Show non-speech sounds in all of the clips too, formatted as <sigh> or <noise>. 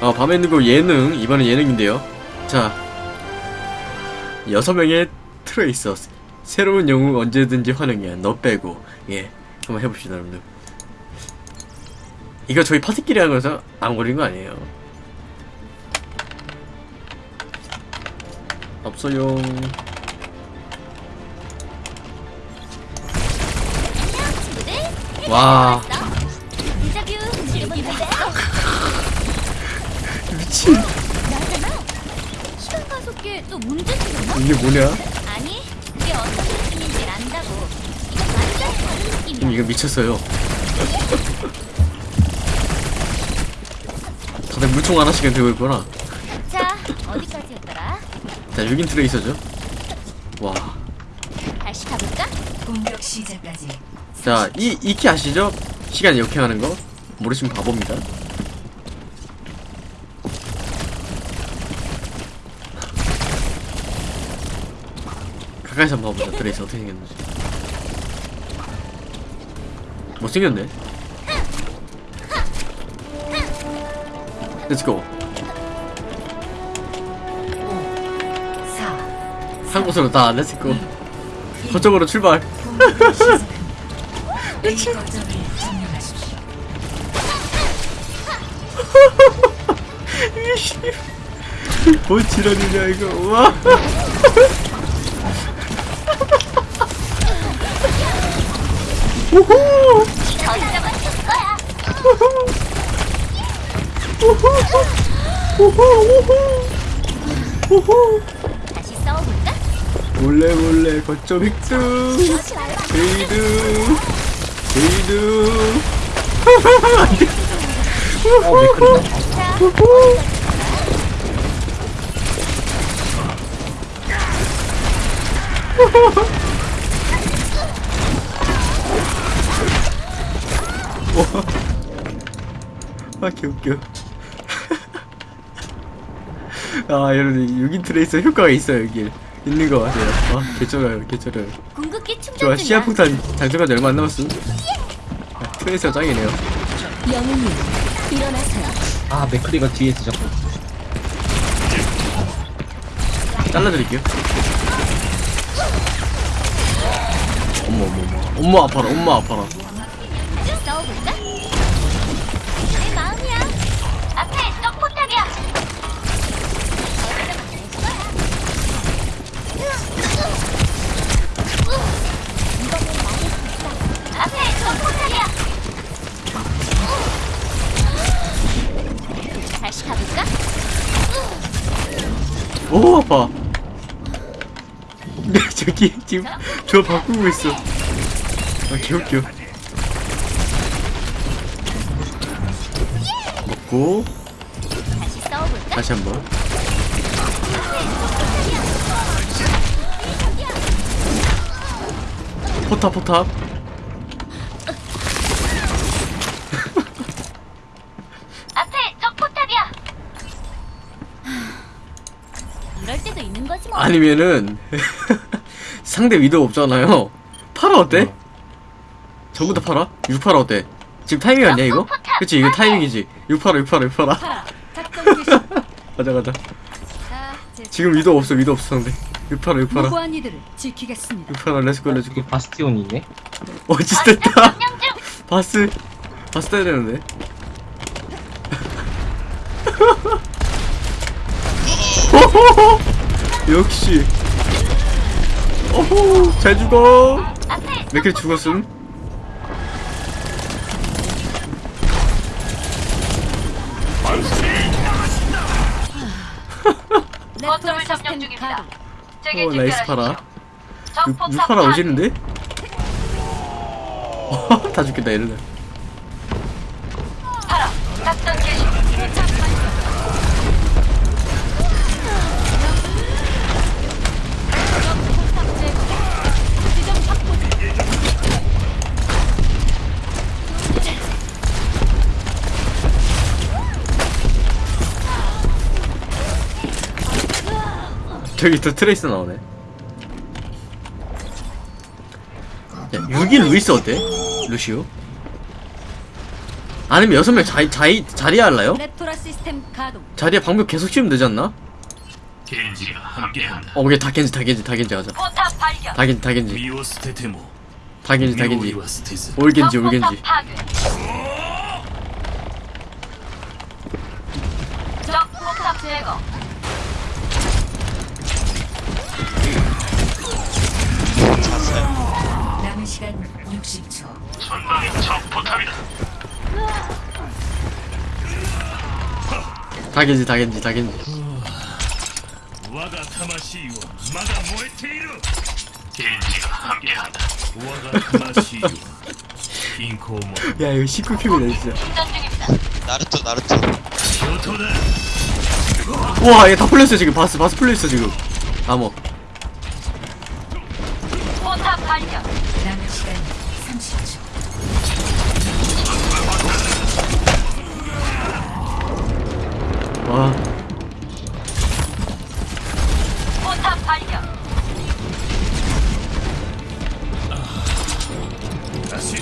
아, 밤에 있는 거 예능. 이번엔 예능인데요. 자, 여섯 명의 트레이서. 새로운 영웅 언제든지 환영이야. 너 빼고. 예. 한번 해봅시다, 여러분들. 이거 저희 파티끼리 하는 거서 안 걸린 거 아니에요. 없어요. 와, 시간 가속기 또 문제 생겼나? 이게 뭐냐? 아니 그게 어떤 느낌인지 안다고 이거 완전 다른 음, 느낌이야 이거 미쳤어요. 다들 물총 하나씩은 들고 있구나. 자 어디까지였더라? 자, 6인 트레이서죠. 와. 다시 가볼까? 공격 시작까지 자, 이, E키 아시죠? 시간 역행하는 거? 모르시면 바보입니다. 가까이서 한번 봐보자. 트레이서 어떻게 생겼는지. 못생겼네. Let's go. 4한 곳으로 다 렛츠고. 거쪽으로 출발. <laughs> 뭔 지랄이냐 이거. 와. 우후. 우후! 우후! 우후! 다시 싸워볼까? 몰래 몰래 거점 획득 제이드 어, 매크리다. 자 <laughs> 아 개웃겨. <laughs> 아 여러분 6인 트레이서 효과가 있어요 여기 있는 거 같아요. 아 개쩔어요 개쩔어요. 궁극기 충전 좋아 시야폭탄 장전한 지 얼마 안 남았음. 아, 트레이서 짱이네요. 영웅님 일어나세요. 아, 매크리가 뒤에 있어, 자꾸. 잘라드릴게요. 어머 어머 어머. 엄마 아파라 엄마 아파라 싸워볼까? 내 마음이야. 앞에 떡포탑이야. 앞에 떡포탑이야. 다시 가볼까? 오 아파 <laughs> 네 저기 지금 저 바꾸고 있어. 아 개웃겨 먹고 다시 한번 포탑 포탑 <laughs> 앞에 적포탑이야. 이럴 때도 있는 거지 뭐. 아니면은 <laughs> 상대 위도 없잖아요 파라 어때? 전부 다 파라? 6 파라 어때? 지금 타이밍 아니야 이거? 그치 이거 타이밍이지. 6파라 6파라 6파라. 작전 개시. <laughs> 가자 가자. 지금 위도 없어 위도 없어 상대. 6파라 6파라. 무고한 이들을 지키겠습니다. 6파라 let's go let's go 이게 바스티온이네? 어 짓됐다 <laughs> 바스 바스 따야 되는데. <laughs> 역시. 오호 잘 죽어. 몇개 죽었음 거점을 점령 중입니다. 어 나이스 파라 6, 6파라 오시는데? <laughs> 다 죽겠다 이러네 저기 또 트레이서 나오네 야 6인 루이스 어때? 루시오 아니면 여섯 명 자리 자리 자리에 가동. 자리에 방벽 계속 씌우면 되지 않나? 겐지가 함께한다. 어, 오케이 다 겐지 다 겐지 다 겐지 하자. 다 겐지 다 겐지. 다 겐지 다 겐지. all 겐지 all 겐지. 적 제거. 60초. 전방에 적 포탑이다. 다 겐지 다 겐지 다 겐지. 와가 타마시이와 마다 모에테이루. 겐지가 함께한다. 와가 타마시이와 빈코모 야 이거 19큐이네 진짜. 나루토 나루토 교토다. 우와 얘 다 풀렸어 지금 바스 바스 풀렸어 지금. 아뭐 포탑 발견. 남은 시간 30초. 와. 포탑 발견. 다시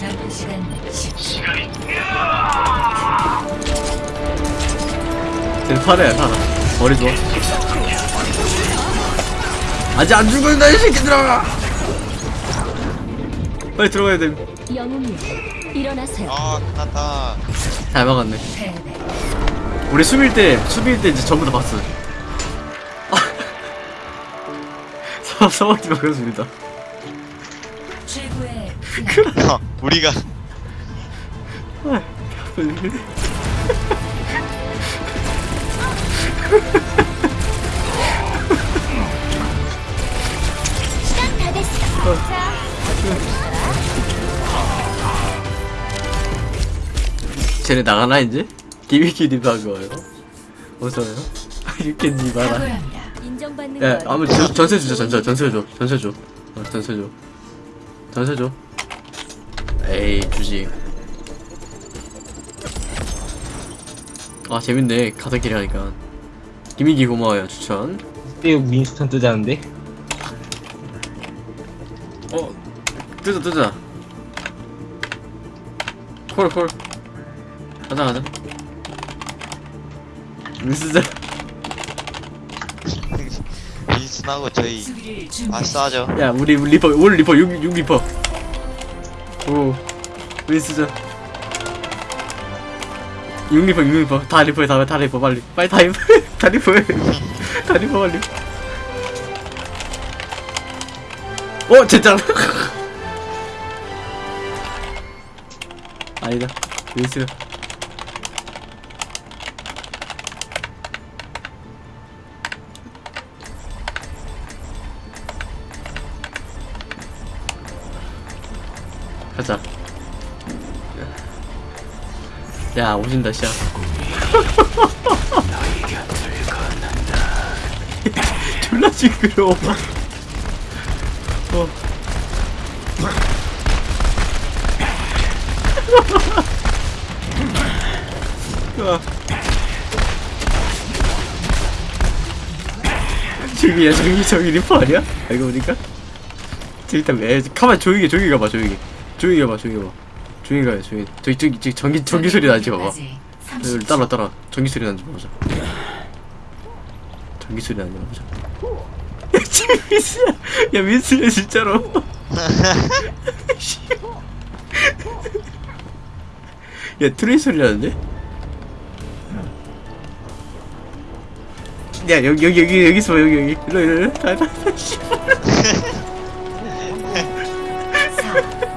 남은 시간 10초. 시간이 쟤 팔아야 팔아. 머리 좋아. 아직 안 죽었다 이 새끼들아. 빨리 들어가야 돼. 영웅님 일어나세요. 아 끝났다 잘 막았네. 우리 수비일 때 수비일 때 이제 전부 다 봤어. 사 사막지 막았습니다. 최고의 <laughs> 어, 우리가 시 <laughs> 쟤네 나가나 이제? 기미키리 박어요. 어서요. <laughs> 각오합니다. 인정받는 야, 거 아무 전- 전세 주자 전세 전세 줘 전세 줘. 어, 전세 줘. 전세 줘. 에이 주지 아 재밌네. 가사끼리 하니까. 김민기 고마워요 추천. 떼우 윈스턴 뜨자는데? 어 뜨자 뜨자. 콜 콜 가자 가자. 민스자 윈슨하고 저희. 아싸죠. 야 우리 리퍼 올 리퍼 6, 6 리퍼. 오 윈스자 6 리퍼 6 리퍼. 다 리퍼해 다, 다 리퍼 빨리. 빨리 다 리퍼 <laughs> 다 리퍼해 다 리퍼 빨리. 어 진짜 <laughs> 아니다. 윈스 가자. 야, 오신다, 씨야. <laughs> 졸라 징그러워. 어. 아. 저기야, 저기, 저기 리퍼 아니야? 알고 보니까? 있다, 에, 가만, 조용히, 조용히 가봐, 조용히. 조용히 가봐, 조용히 가봐. 조용히 가요, 조용히. 저기, 저기, 저기, 전기, 전기 소리 나지, 봐봐. 까지 30초. 여기 따라, 따라. 전기 소리 나는지 보자. 전기 소리 나는지 보자. 야, 민스야. 야, 민스야, 진짜로. <laughs> 야, 트레이 소리 나는데? 야, 여기, 여기, 여기, 여기 있어, 여기, 여기. 일로, 일로, 일로. 다, 다, 다, 씨. 4,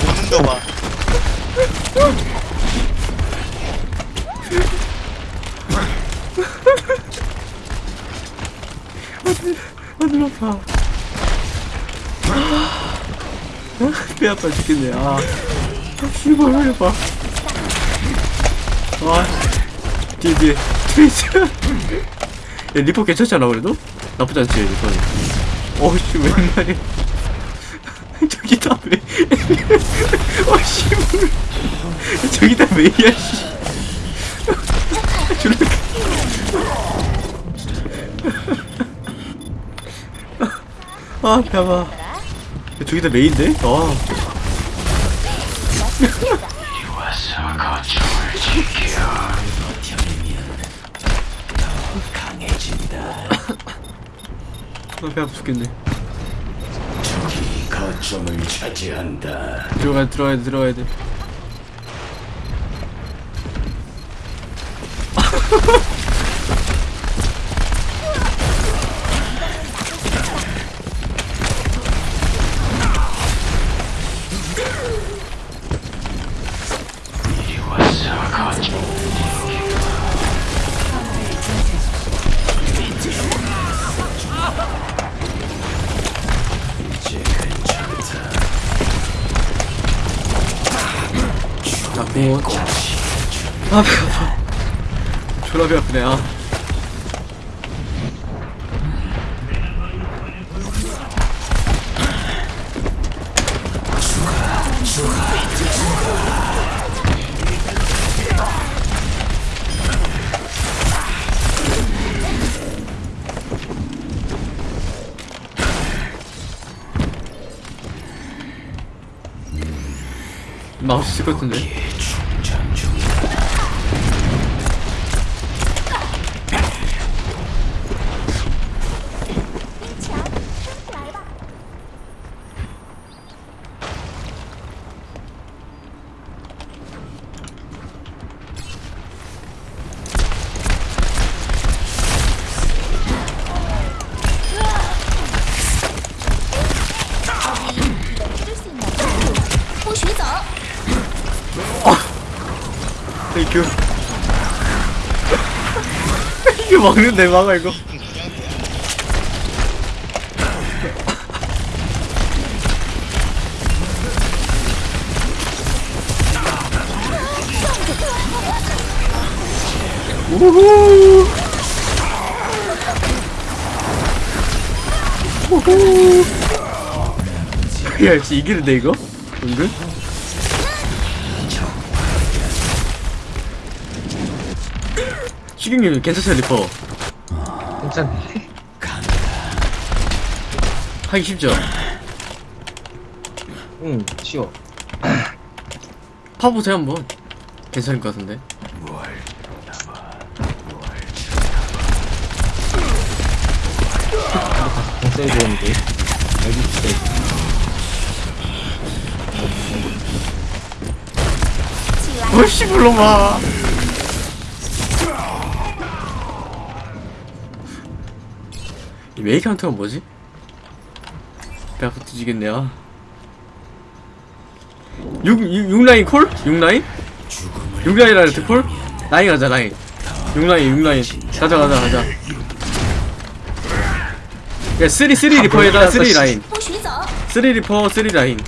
오는 거봐 하늘 아파. 배 아파 죽겠네. 아, 아 씨발 왜 봐. 와 뒤에 뒤에. 트레이서 <laughs> 야 리퍼 괜찮잖아 그래도? 나쁘지 않지 리퍼는 어씨 웬말이야 <laughs> 저기 다 왜 어씨 저기 다 왜야 씨 저렇게 아 배아파 저기 다 메인데? 아 아, 배 아파 죽겠네 거점을 차지한다. 들어가야 돼 들어가야 돼 들어가야 돼 마우스 같은데 이게 막는데 막아 이거 우후 우후 야 역시 이기는데 이거? 은근? 시경님 괜찮죠 리퍼 괜찮네. 하기 쉽죠? 응, 쉬워. 파보세요 한번 괜찮을 것 같은데 공 써야 되는데. 여기 있어. 어씨 불러봐 이 메이카운트가 뭐지? 배 아파 뒤지겠네요 6, 6, 6라인 콜? 6라인? 6라인이라 그 콜? 라인 가자 라인 6라인 6라인 가자 가자 가자 야3 3 리퍼에다 3 라인 어, 3 리퍼 3 라인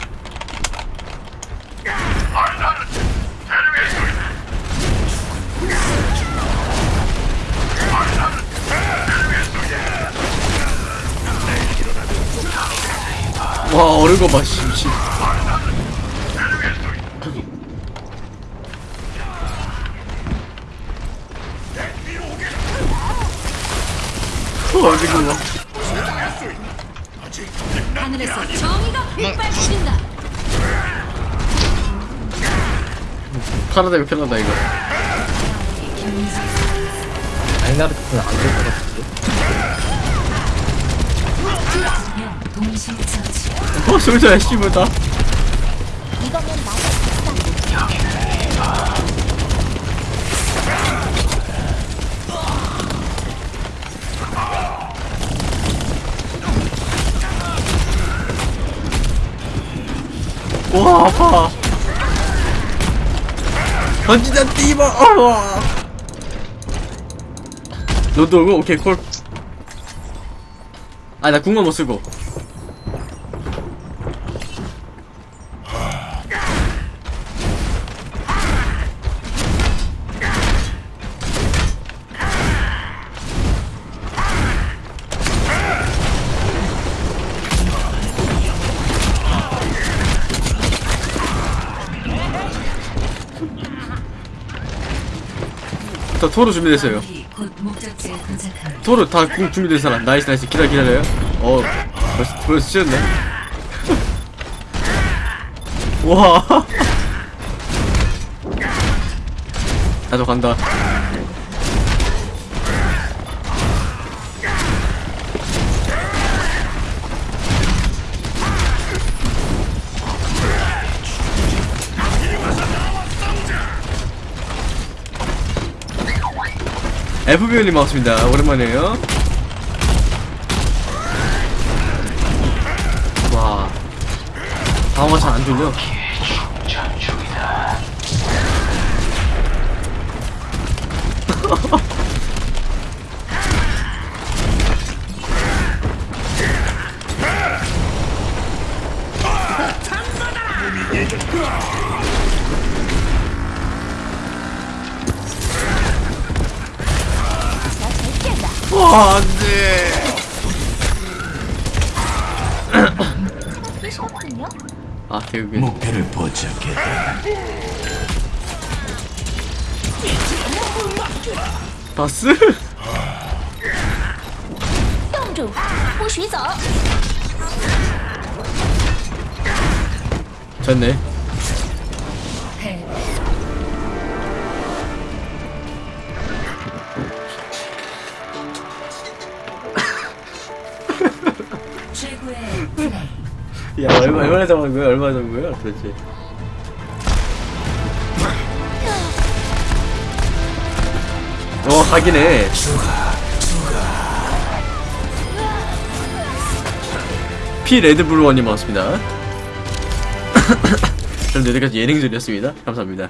와 어른 거봐 씨 씨. 어 어디고 봐 하늘에서 정의가 빛발친다. 편하다 이거 편하다 이거 라인하르트는 안될것 같은데. 어 씨부다 이거면 맞아. 와 아파. 던지자 띠바 어 너도 오고 오케이 콜. 아 나 궁만 못 쓰고 저 토로 준비됐어요. 토로 다궁 준비된 사람. 나이스 나이스. 기다려 기다려요. 어 벌써 벌써 찢었네. <laughs> 와. <laughs> 나도 간다 FBO님 반갑습니다. 오랜만이에요. 와. 방어가 잘안 졸려. <laughs> 나잘 피한다. 와, 안 돼. 피셨군요. 아, 대우빈. 목표를 포착했다. 바스? 冻住，不许走。 졌네. 얼마, 얼마나 잡은 거야? 얼마나 잡은 거야? 도대체. 어, 가기네. 피 레드블루원님 반갑습니다. <coughs> 그럼 여기까지 예능들이었습니다. 감사합니다.